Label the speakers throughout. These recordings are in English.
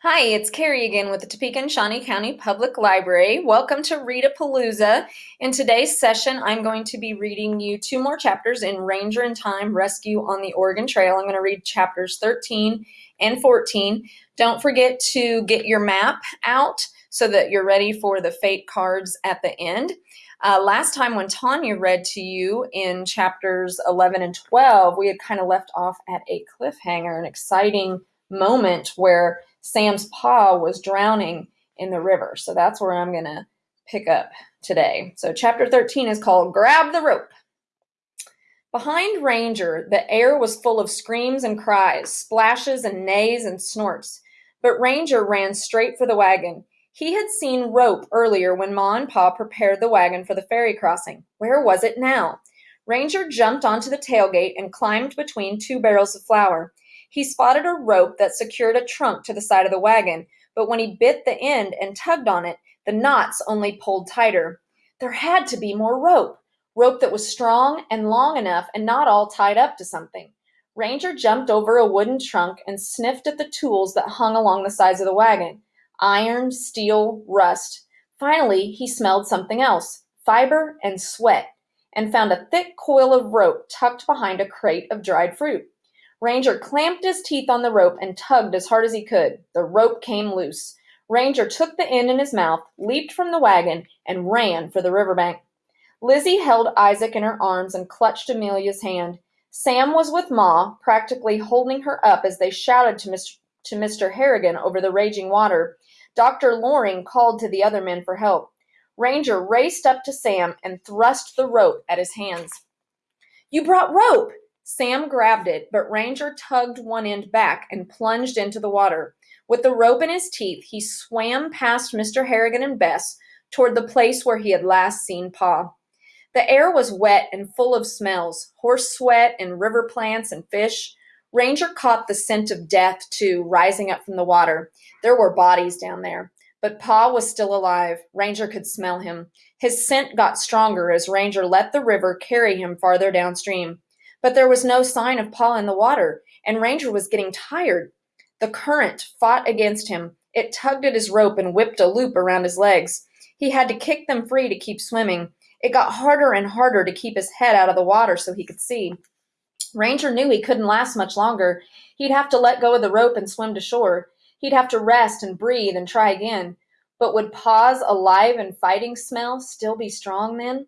Speaker 1: Hi, it's Carrie again with the Topeka and Shawnee County Public Library. Welcome to Read-A-Palooza. In today's session, I'm going to be reading you two more chapters in Ranger in Time Rescue on the Oregon Trail. I'm going to read chapters 13 and 14. Don't forget to get your map out so that you're ready for the fate cards at the end. Uh, last time when Tanya read to you in chapters 11 and 12, we had kind of left off at a cliffhanger, an exciting moment where Sam's pa was drowning in the river. So that's where I'm going to pick up today. So chapter 13 is called Grab the Rope. Behind Ranger, the air was full of screams and cries, splashes and neighs and snorts. But Ranger ran straight for the wagon. He had seen rope earlier when Ma and Pa prepared the wagon for the ferry crossing. Where was it now? Ranger jumped onto the tailgate and climbed between two barrels of flour. He spotted a rope that secured a trunk to the side of the wagon, but when he bit the end and tugged on it, the knots only pulled tighter. There had to be more rope, rope that was strong and long enough and not all tied up to something. Ranger jumped over a wooden trunk and sniffed at the tools that hung along the sides of the wagon. Iron, steel, rust. Finally, he smelled something else, fiber and sweat, and found a thick coil of rope tucked behind a crate of dried fruit. Ranger clamped his teeth on the rope and tugged as hard as he could. The rope came loose. Ranger took the end in his mouth, leaped from the wagon, and ran for the riverbank. Lizzie held Isaac in her arms and clutched Amelia's hand. Sam was with Ma, practically holding her up as they shouted to Mr. to Mr. Harrigan over the raging water. Dr. Loring called to the other men for help. Ranger raced up to Sam and thrust the rope at his hands. You brought rope! Sam grabbed it, but Ranger tugged one end back and plunged into the water. With the rope in his teeth, he swam past Mr. Harrigan and Bess toward the place where he had last seen Pa. The air was wet and full of smells, horse sweat and river plants and fish. Ranger caught the scent of death, too, rising up from the water. There were bodies down there. But Pa was still alive. Ranger could smell him. His scent got stronger as Ranger let the river carry him farther downstream. But there was no sign of Pa in the water, and Ranger was getting tired. The current fought against him. It tugged at his rope and whipped a loop around his legs. He had to kick them free to keep swimming. It got harder and harder to keep his head out of the water so he could see. Ranger knew he couldn't last much longer. He'd have to let go of the rope and swim to shore. He'd have to rest and breathe and try again. But would Pa's alive and fighting smell still be strong then?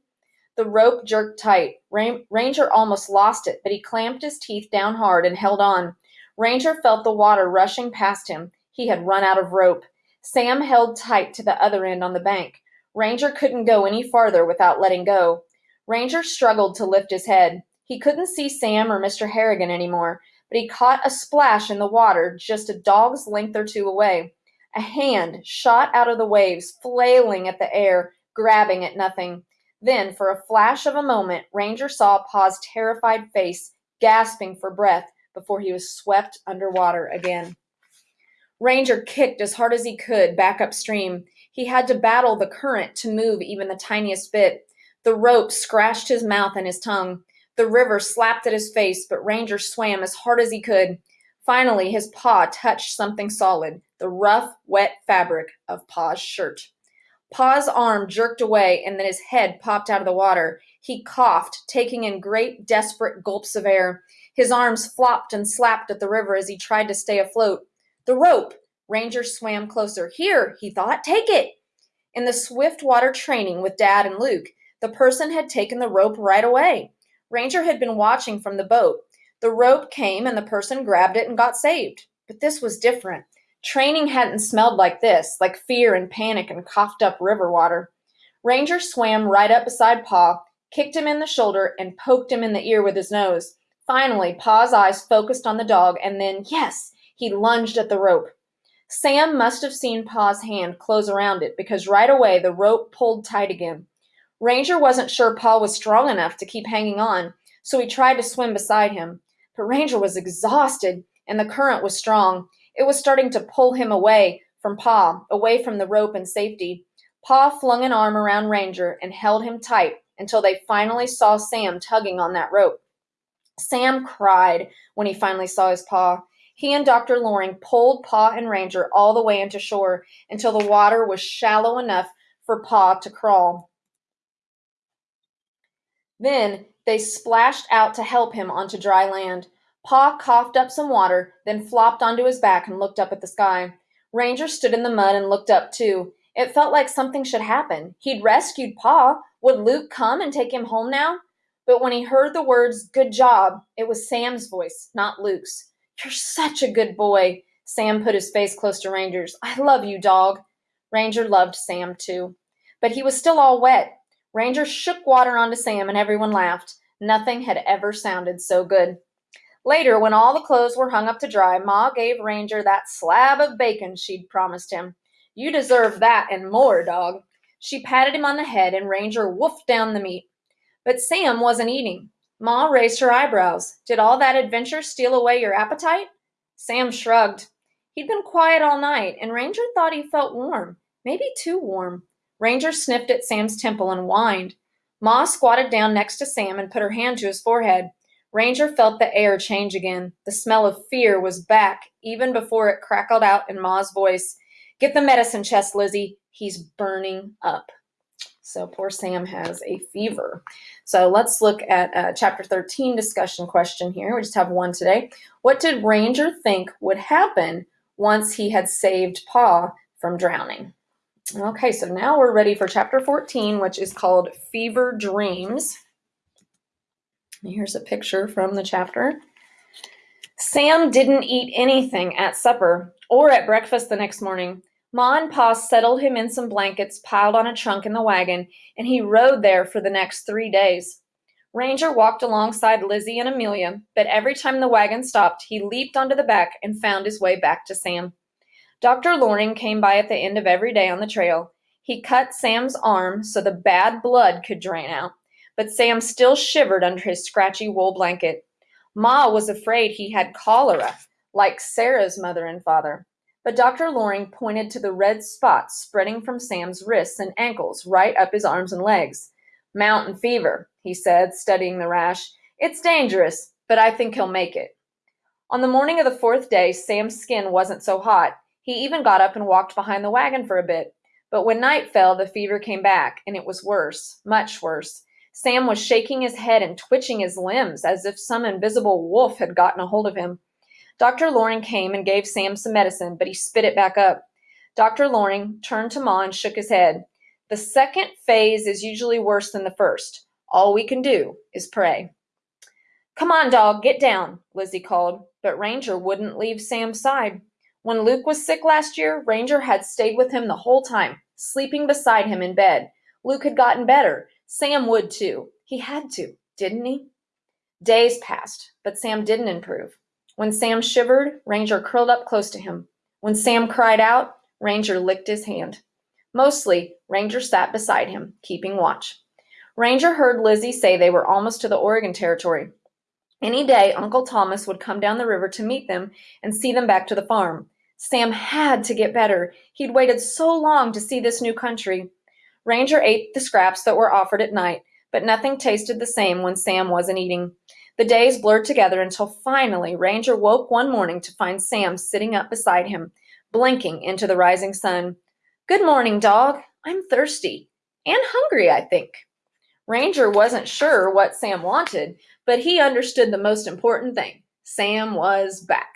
Speaker 1: The rope jerked tight. Ranger almost lost it, but he clamped his teeth down hard and held on. Ranger felt the water rushing past him. He had run out of rope. Sam held tight to the other end on the bank. Ranger couldn't go any farther without letting go. Ranger struggled to lift his head. He couldn't see Sam or Mr. Harrigan anymore, but he caught a splash in the water just a dog's length or two away. A hand shot out of the waves, flailing at the air, grabbing at nothing. Then, for a flash of a moment, Ranger saw Pa's terrified face, gasping for breath before he was swept underwater again. Ranger kicked as hard as he could back upstream. He had to battle the current to move even the tiniest bit. The rope scratched his mouth and his tongue. The river slapped at his face, but Ranger swam as hard as he could. Finally, his paw touched something solid, the rough, wet fabric of Pa's shirt. Pa's arm jerked away and then his head popped out of the water. He coughed, taking in great, desperate gulps of air. His arms flopped and slapped at the river as he tried to stay afloat. The rope! Ranger swam closer. Here, he thought, take it! In the swift water training with Dad and Luke, the person had taken the rope right away. Ranger had been watching from the boat. The rope came and the person grabbed it and got saved. But this was different. Training hadn't smelled like this, like fear and panic and coughed up river water. Ranger swam right up beside Pa, kicked him in the shoulder, and poked him in the ear with his nose. Finally, Pa's eyes focused on the dog, and then, yes, he lunged at the rope. Sam must have seen Pa's hand close around it because right away the rope pulled tight again. Ranger wasn't sure Pa was strong enough to keep hanging on, so he tried to swim beside him. But Ranger was exhausted, and the current was strong. It was starting to pull him away from Pa, away from the rope and safety. Pa flung an arm around Ranger and held him tight until they finally saw Sam tugging on that rope. Sam cried when he finally saw his pa. He and Dr. Loring pulled Pa and Ranger all the way into shore until the water was shallow enough for Pa to crawl. Then they splashed out to help him onto dry land. Pa coughed up some water, then flopped onto his back and looked up at the sky. Ranger stood in the mud and looked up too. It felt like something should happen. He'd rescued Pa. Would Luke come and take him home now? But when he heard the words, good job, it was Sam's voice, not Luke's. You're such a good boy. Sam put his face close to Ranger's. I love you, dog. Ranger loved Sam too. But he was still all wet. Ranger shook water onto Sam and everyone laughed. Nothing had ever sounded so good. Later, when all the clothes were hung up to dry, Ma gave Ranger that slab of bacon she'd promised him. You deserve that and more, dog. She patted him on the head and Ranger woofed down the meat. But Sam wasn't eating. Ma raised her eyebrows. Did all that adventure steal away your appetite? Sam shrugged. He'd been quiet all night, and Ranger thought he felt warm, maybe too warm. Ranger sniffed at Sam's temple and whined. Ma squatted down next to Sam and put her hand to his forehead. Ranger felt the air change again. The smell of fear was back, even before it crackled out in Ma's voice. Get the medicine chest, Lizzie. He's burning up. So poor Sam has a fever. So let's look at uh, chapter 13 discussion question here. We just have one today. What did Ranger think would happen once he had saved Pa from drowning? Okay, so now we're ready for chapter 14, which is called Fever Dreams. Here's a picture from the chapter. Sam didn't eat anything at supper or at breakfast the next morning. Ma and Pa settled him in some blankets piled on a trunk in the wagon, and he rode there for the next three days. Ranger walked alongside Lizzie and Amelia, but every time the wagon stopped, he leaped onto the back and found his way back to Sam. Dr. Loring came by at the end of every day on the trail. He cut Sam's arm so the bad blood could drain out, but Sam still shivered under his scratchy wool blanket. Ma was afraid he had cholera, like Sarah's mother and father. But Dr. Loring pointed to the red spots spreading from Sam's wrists and ankles right up his arms and legs. Mountain fever, he said, studying the rash. It's dangerous, but I think he'll make it. On the morning of the fourth day, Sam's skin wasn't so hot. He even got up and walked behind the wagon for a bit. But when night fell, the fever came back, and it was worse, much worse. Sam was shaking his head and twitching his limbs as if some invisible wolf had gotten a hold of him. Dr. Loring came and gave Sam some medicine, but he spit it back up. Dr. Loring turned to Ma and shook his head. The second phase is usually worse than the first. All we can do is pray. Come on, dog, get down, Lizzie called, but Ranger wouldn't leave Sam's side. When Luke was sick last year, Ranger had stayed with him the whole time, sleeping beside him in bed. Luke had gotten better. Sam would too. He had to, didn't he? Days passed, but Sam didn't improve. When Sam shivered, Ranger curled up close to him. When Sam cried out, Ranger licked his hand. Mostly, Ranger sat beside him, keeping watch. Ranger heard Lizzie say they were almost to the Oregon Territory. Any day, Uncle Thomas would come down the river to meet them and see them back to the farm. Sam had to get better. He'd waited so long to see this new country. Ranger ate the scraps that were offered at night, but nothing tasted the same when Sam wasn't eating. The days blurred together until finally Ranger woke one morning to find Sam sitting up beside him, blinking into the rising sun. Good morning, dog. I'm thirsty and hungry, I think. Ranger wasn't sure what Sam wanted, but he understood the most important thing. Sam was back.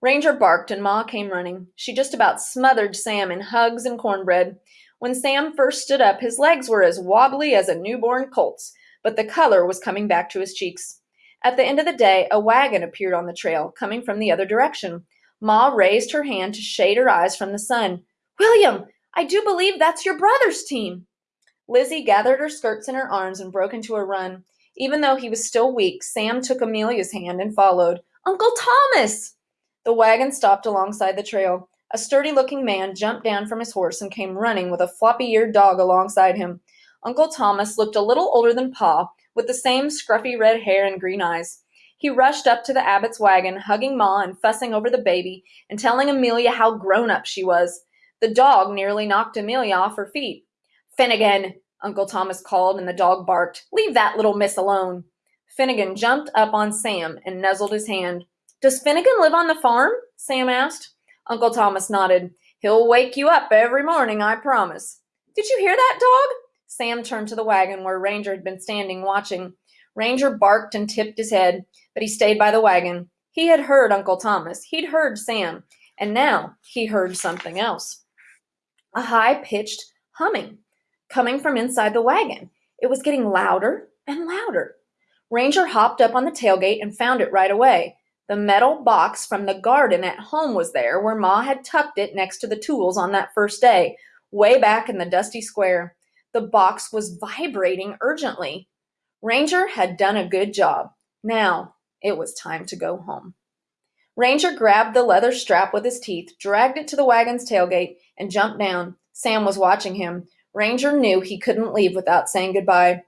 Speaker 1: Ranger barked and Ma came running. She just about smothered Sam in hugs and cornbread. When Sam first stood up, his legs were as wobbly as a newborn colt's, but the color was coming back to his cheeks. At the end of the day, a wagon appeared on the trail, coming from the other direction. Ma raised her hand to shade her eyes from the sun. William, I do believe that's your brother's team. Lizzie gathered her skirts in her arms and broke into a run. Even though he was still weak, Sam took Amelia's hand and followed. Uncle Thomas! The wagon stopped alongside the trail. A sturdy looking man jumped down from his horse and came running with a floppy eared dog alongside him. Uncle Thomas looked a little older than Pa, with the same scruffy red hair and green eyes. He rushed up to the Abbott's wagon, hugging Ma and fussing over the baby and telling Amelia how grown up she was. The dog nearly knocked Amelia off her feet. Finnegan, Uncle Thomas called, and the dog barked. Leave that little miss alone. Finnegan jumped up on Sam and nuzzled his hand. Does Finnegan live on the farm? Sam asked. Uncle Thomas nodded. He'll wake you up every morning, I promise. Did you hear that, dog? Sam turned to the wagon where Ranger had been standing watching. Ranger barked and tipped his head, but he stayed by the wagon. He had heard Uncle Thomas. He'd heard Sam. And now he heard something else. A high pitched humming coming from inside the wagon. It was getting louder and louder. Ranger hopped up on the tailgate and found it right away. The metal box from the garden at home was there, where Ma had tucked it next to the tools on that first day, way back in the dusty square. The box was vibrating urgently. Ranger had done a good job. Now it was time to go home. Ranger grabbed the leather strap with his teeth, dragged it to the wagon's tailgate, and jumped down. Sam was watching him. Ranger knew he couldn't leave without saying goodbye.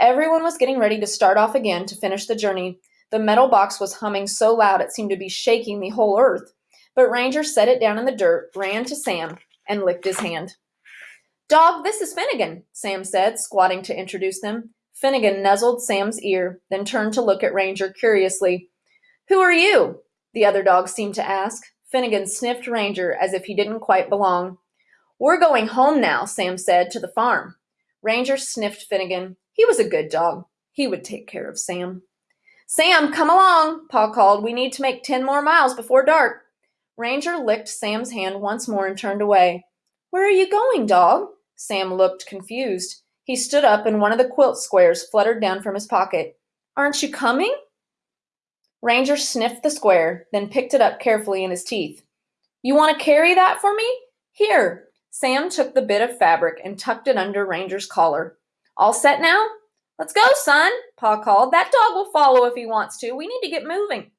Speaker 1: Everyone was getting ready to start off again to finish the journey. The metal box was humming so loud it seemed to be shaking the whole earth. But Ranger set it down in the dirt, ran to Sam, and licked his hand. Dog, this is Finnegan, Sam said, squatting to introduce them. Finnegan nuzzled Sam's ear, then turned to look at Ranger curiously. Who are you? The other dog seemed to ask. Finnegan sniffed Ranger as if he didn't quite belong. We're going home now, Sam said, to the farm. Ranger sniffed Finnegan. He was a good dog. He would take care of Sam. Sam, come along, Pa called. We need to make ten more miles before dark. Ranger licked Sam's hand once more and turned away. Where are you going, dog? Sam looked confused. He stood up and one of the quilt squares fluttered down from his pocket. Aren't you coming? Ranger sniffed the square, then picked it up carefully in his teeth. You want to carry that for me? Here. Sam took the bit of fabric and tucked it under Ranger's collar. All set now? Let's go, son, Pa called. That dog will follow if he wants to. We need to get moving.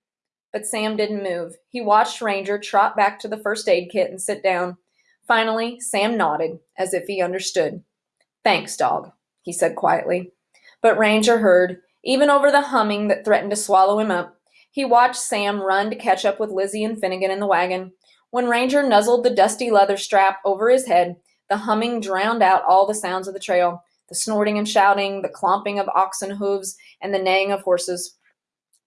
Speaker 1: But Sam didn't move. He watched Ranger trot back to the first aid kit and sit down. Finally, Sam nodded, as if he understood. Thanks, dog, he said quietly. But Ranger heard, even over the humming that threatened to swallow him up. He watched Sam run to catch up with Lizzie and Finnegan in the wagon. When Ranger nuzzled the dusty leather strap over his head, the humming drowned out all the sounds of the trail the snorting and shouting, the clomping of oxen hooves, and the neighing of horses.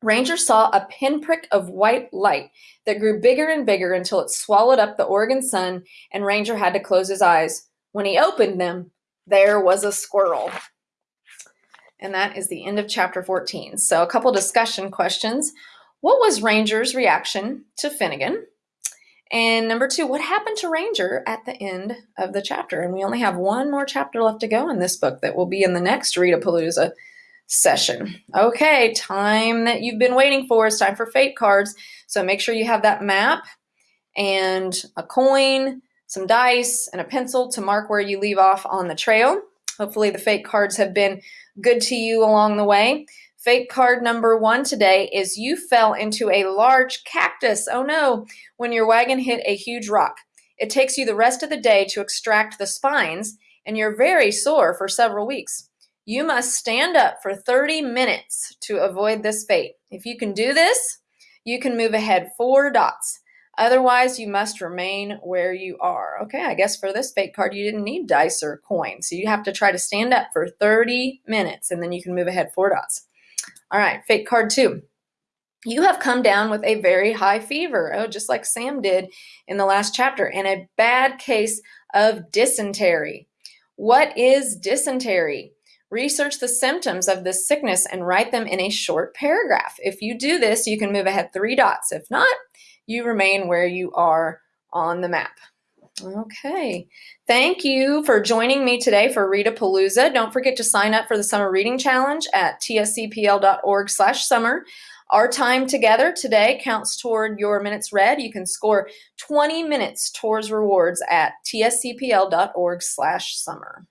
Speaker 1: Ranger saw a pinprick of white light that grew bigger and bigger until it swallowed up the Oregon sun, and Ranger had to close his eyes. When he opened them, there was a squirrel. And that is the end of chapter 14. So, a couple discussion questions. What was Ranger's reaction to Finnegan? And number two, what happened to Ranger at the end of the chapter? And we only have one more chapter left to go in this book that will be in the next Rita Readapalooza session. Okay, time that you've been waiting for is time for fate cards. So make sure you have that map and a coin, some dice, and a pencil to mark where you leave off on the trail. Hopefully the fate cards have been good to you along the way. Fate card number one today is you fell into a large cactus. Oh no, when your wagon hit a huge rock. It takes you the rest of the day to extract the spines, and you're very sore for several weeks. You must stand up for 30 minutes to avoid this fate. If you can do this, you can move ahead four dots. Otherwise, you must remain where you are. Okay, I guess for this fate card, you didn't need dice or coins. So you have to try to stand up for 30 minutes, and then you can move ahead four dots. All right, fake card two. You have come down with a very high fever, oh, just like Sam did in the last chapter, and a bad case of dysentery. What is dysentery? Research the symptoms of this sickness and write them in a short paragraph. If you do this, you can move ahead three dots. If not, you remain where you are on the map. Okay. Thank you for joining me today for Readapalooza. Don't forget to sign up for the Summer Reading Challenge at tscpl.org slash summer. Our time together today counts toward your minutes read. You can score 20 minutes towards rewards at tscpl.org slash summer.